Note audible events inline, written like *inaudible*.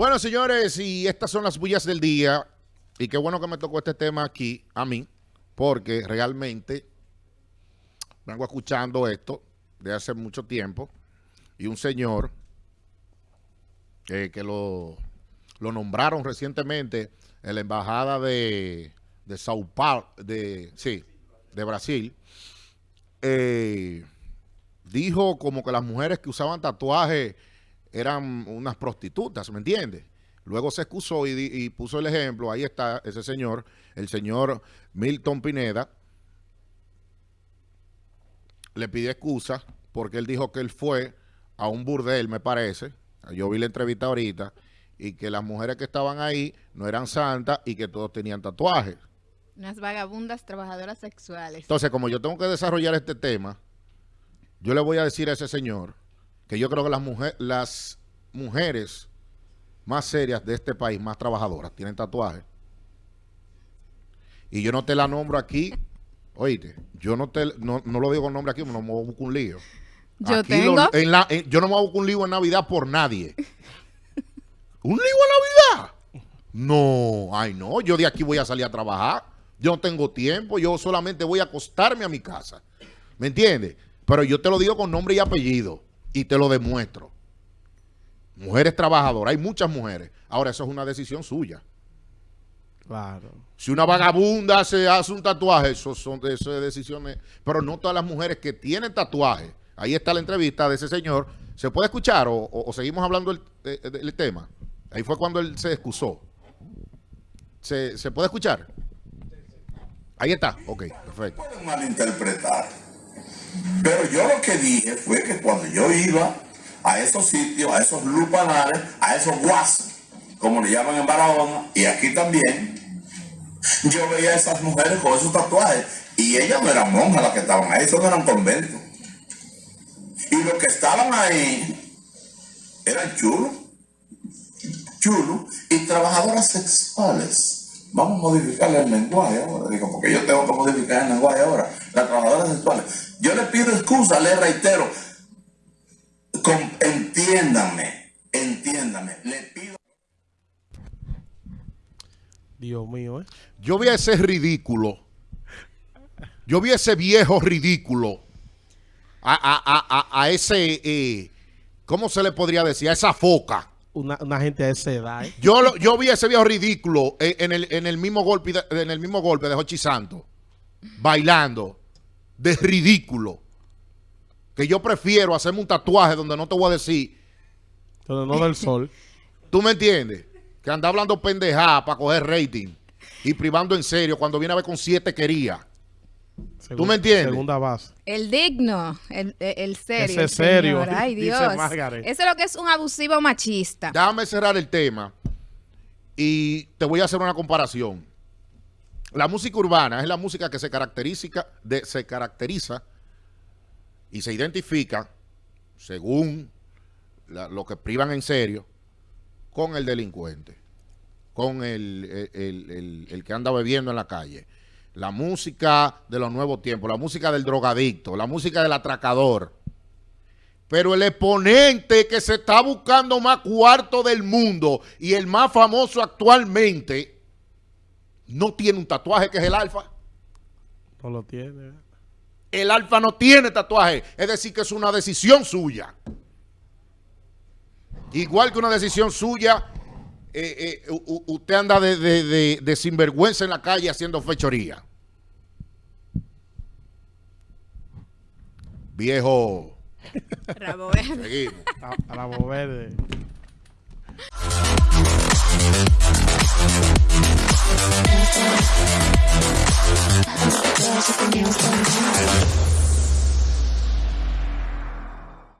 Bueno, señores, y estas son las bullas del día. Y qué bueno que me tocó este tema aquí, a mí, porque realmente vengo escuchando esto de hace mucho tiempo. Y un señor que, que lo, lo nombraron recientemente en la embajada de, de Sao Paulo, de, sí, de Brasil, eh, dijo como que las mujeres que usaban tatuajes eran unas prostitutas, ¿me entiendes? Luego se excusó y, y, puso el ejemplo, ahí está ese señor, el señor Milton Pineda, le pide excusa porque él dijo que él fue a un burdel, me parece, yo vi la entrevista ahorita, y que las mujeres que estaban ahí no eran santas y que todos tenían tatuajes. Unas vagabundas trabajadoras sexuales. Entonces, como yo tengo que desarrollar este tema, yo le voy a decir a ese señor que yo creo que las, mujer, las mujeres más serias de este país, más trabajadoras, tienen tatuajes. Y yo no te la nombro aquí, oíste, yo no te no, no lo digo con nombre aquí, no me voy a buscar un lío. Yo Aquí tengo. lo- en la- en- yo no me voy a buscar un lío en Navidad por nadie. *laughs* ¿Un lío en Navidad? No, ay no, yo de aquí voy a salir a trabajar. Yo no tengo tiempo, yo solamente voy a acostarme a mi casa. ¿Me entiendes? Pero yo te lo digo con nombre y apellido y te lo demuestro. Mujeres trabajadoras, hay muchas mujeres. Ahora, eso es una decisión suya. Claro. Si una vagabunda se hace un tatuaje, eso son eso es decisiones. Pero no todas las mujeres que tienen tatuaje. Ahí está la entrevista de ese señor. ¿Se puede escuchar o, o- o seguimos hablando del, de- del tema? Ahí fue cuando él se excusó. ¿Se, se puede escuchar? Ahí está. Ok, perfecto. pueden malinterpretar. Pero yo lo que dije fue que cuando yo iba a esos sitios, a esos lupanales, a esos guasos, como le llaman en Barahona, y aquí también, yo veía a esas mujeres con esos tatuajes, y ellas no eran monjas las que estaban ahí, eso no eran conventos. Y los que estaban ahí eran chulos, chulos, y trabajadoras sexuales. Vamos a modificar el lenguaje ahora, digo, porque yo tengo que modificar el lenguaje ahora. Las trabajadoras sexuales. Yo le pido excusa, le reitero. con- entiéndanme, entiéndanme. Le pido. Dios mío, ¿eh? Yo vi a ese ridículo. Yo vi a ese viejo ridículo. A, a- a- a- a ese, eh, ¿cómo se le podría decir? A esa foca. Una, una gente de esa edad, ¿eh? Yo, lo- yo vi a ese viejo ridículo en, en el, en el mismo golpe de, en el mismo golpe de Jochi Santos, bailando, de ridículo. Que yo prefiero hacerme un tatuaje donde no te voy a decir, Pero no del sol. ¿tú me entiendes? Que anda hablando pendejada para coger rating y privando en serio cuando viene a ver con siete quería. Segun- me entiendes? Segunda base. El digno, el, el- serio. Ese el serio, señor. Ay, Dios. Eso es lo que es un abusivo machista. Déjame cerrar el tema y te voy a hacer una comparación. La música urbana es la música que se caracteriza, de- se caracteriza y se identifica, según la- lo que privan en serio, con el delincuente, con el, el- el- el- el que anda bebiendo en la calle. La música de los nuevos tiempos, la música del drogadicto, la música del atracador. Pero el exponente que se está buscando más cuarto del mundo y el más famoso actualmente no tiene un tatuaje que es el alfa. No lo tiene. El alfa no tiene tatuaje. Es decir, que es una decisión suya. Igual que una decisión suya, eh, eh, usted anda de, de, de, sinvergüenza en la calle haciendo fechoría. Viejo. Seguimos.